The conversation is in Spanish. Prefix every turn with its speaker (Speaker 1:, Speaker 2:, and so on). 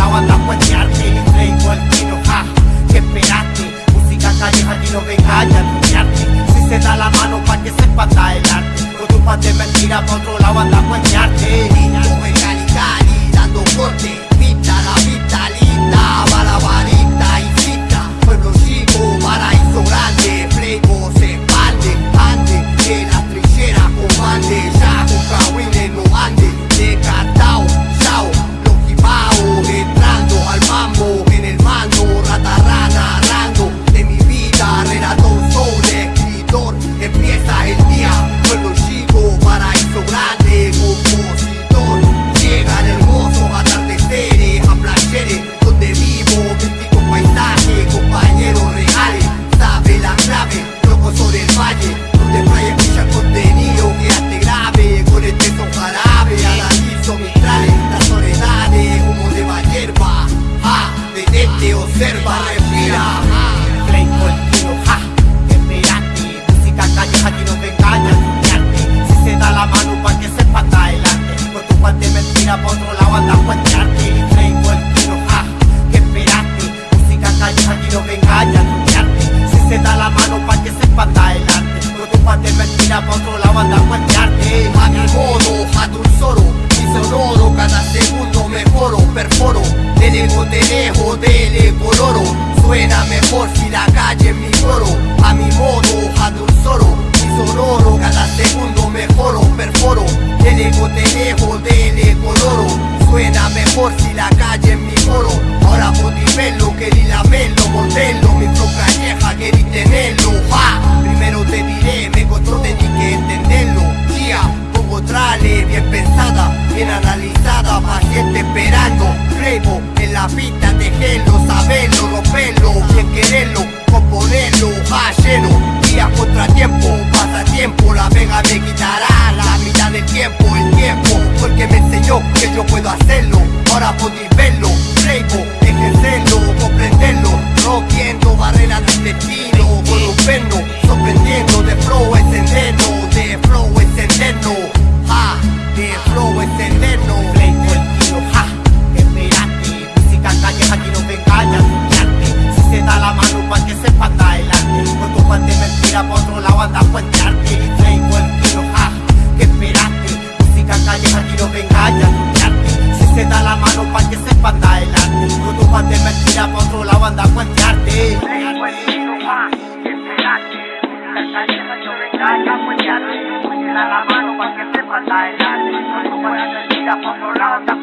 Speaker 1: lado anda a cuetearte y traigo al tiro, ja, que esperaste, música calleja aquí no venga y arruinarte, si se da la mano pa' que sepa dar el arte, con
Speaker 2: tu pan de
Speaker 1: mentira pa' otro lado anda a
Speaker 2: cuetearte. para. la vida, dejelo, sabelo, rompelo, bien querelo, componelo, hallelo, día contratiempo, pasatiempo, la vega me quitará la mitad del tiempo, el tiempo, porque me enseñó que yo puedo hacerlo, ahora podéis verlo, reigo, ejercerlo, comprenderlo, rompiendo barreras del destino, volviendo, sorprendiendo, de flow, encenderlo, de flow.
Speaker 1: nadie me ha hecho bailar La cuestión es la mano para que sepa bailar No es la por
Speaker 3: los lados la